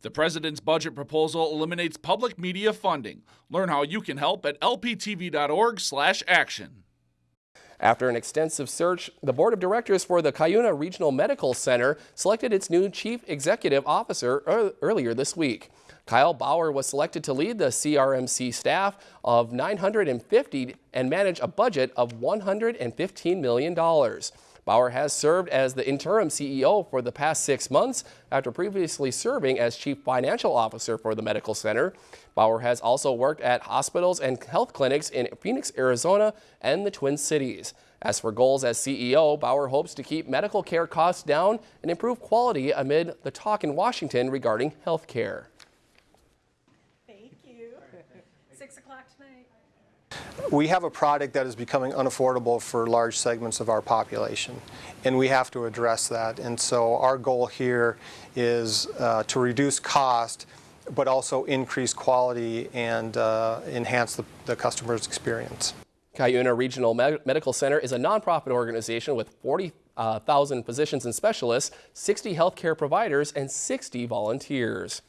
The president's budget proposal eliminates public media funding. Learn how you can help at lptv.org/action. After an extensive search, the board of directors for the Cuyuna Regional Medical Center selected its new chief executive officer earlier this week. Kyle Bauer was selected to lead the CRMC staff of 950 and manage a budget of $115 million. Bauer has served as the interim CEO for the past six months after previously serving as chief financial officer for the medical center. Bauer has also worked at hospitals and health clinics in Phoenix, Arizona and the Twin Cities. As for goals as CEO, Bauer hopes to keep medical care costs down and improve quality amid the talk in Washington regarding health care. Thank you. 6 o'clock tonight. We have a product that is becoming unaffordable for large segments of our population, and we have to address that. And so our goal here is uh, to reduce cost, but also increase quality and uh, enhance the, the customer's experience. Cuyuna Regional Med Medical Center is a nonprofit organization with 40,000 uh, physicians and specialists, 60 healthcare providers, and 60 volunteers.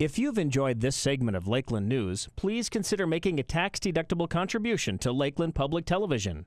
If you've enjoyed this segment of Lakeland News, please consider making a tax-deductible contribution to Lakeland Public Television.